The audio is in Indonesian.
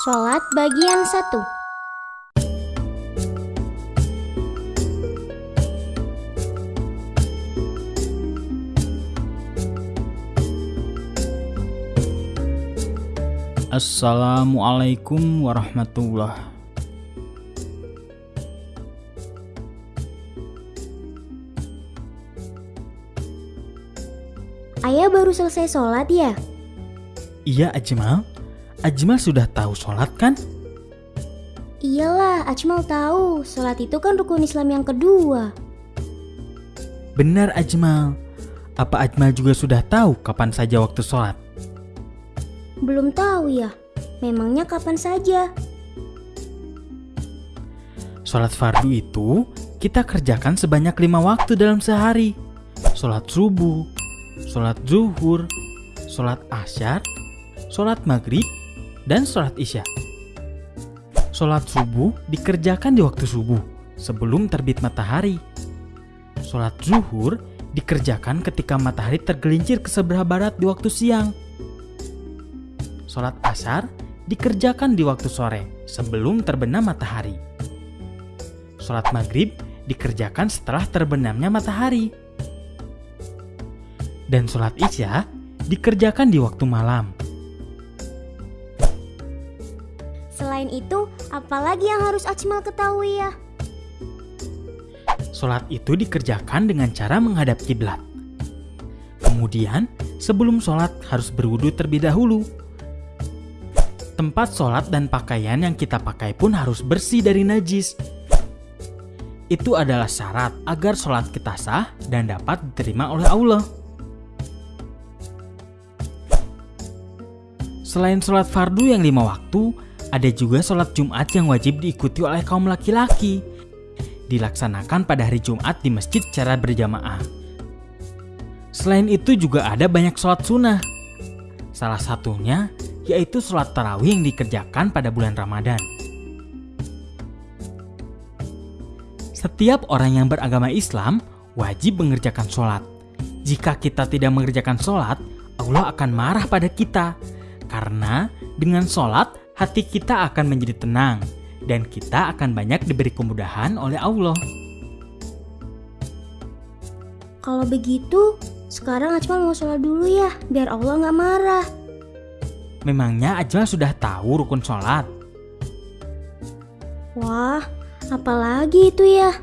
Sholat bagian 1 Assalamualaikum warahmatullah. Ayah baru selesai sholat ya? Iya Ajmal Ajmal sudah tahu sholat kan? Iyalah, Ajmal tahu. Sholat itu kan rukun Islam yang kedua. Benar Ajmal Apa Ajmal juga sudah tahu kapan saja waktu sholat? Belum tahu ya? Memangnya kapan saja? Sholat fardu itu kita kerjakan sebanyak lima waktu dalam sehari Sholat subuh, sholat zuhur, sholat asyar, sholat maghrib, dan sholat isya Sholat subuh dikerjakan di waktu subuh sebelum terbit matahari Sholat zuhur dikerjakan ketika matahari tergelincir ke sebelah barat di waktu siang Sholat asar dikerjakan di waktu sore sebelum terbenam matahari Sholat maghrib dikerjakan setelah terbenamnya matahari. Dan sholat isya dikerjakan di waktu malam. Selain itu, apalagi yang harus Ajmal ketahui ya? Sholat itu dikerjakan dengan cara menghadap kiblat. Kemudian, sebelum sholat harus berwudu terlebih dahulu. Tempat sholat dan pakaian yang kita pakai pun harus bersih dari najis. Itu adalah syarat agar sholat kita sah dan dapat diterima oleh Allah. Selain sholat fardu yang lima waktu, ada juga sholat Jumat yang wajib diikuti oleh kaum laki-laki. Dilaksanakan pada hari Jumat di masjid secara berjamaah. Selain itu juga ada banyak sholat sunnah. Salah satunya yaitu sholat tarawih yang dikerjakan pada bulan Ramadan. Setiap orang yang beragama Islam wajib mengerjakan sholat. Jika kita tidak mengerjakan sholat, Allah akan marah pada kita. Karena dengan sholat, hati kita akan menjadi tenang. Dan kita akan banyak diberi kemudahan oleh Allah. Kalau begitu, sekarang Ajmal mau sholat dulu ya, biar Allah nggak marah. Memangnya Ajmal sudah tahu rukun sholat? Wah, apalagi itu ya?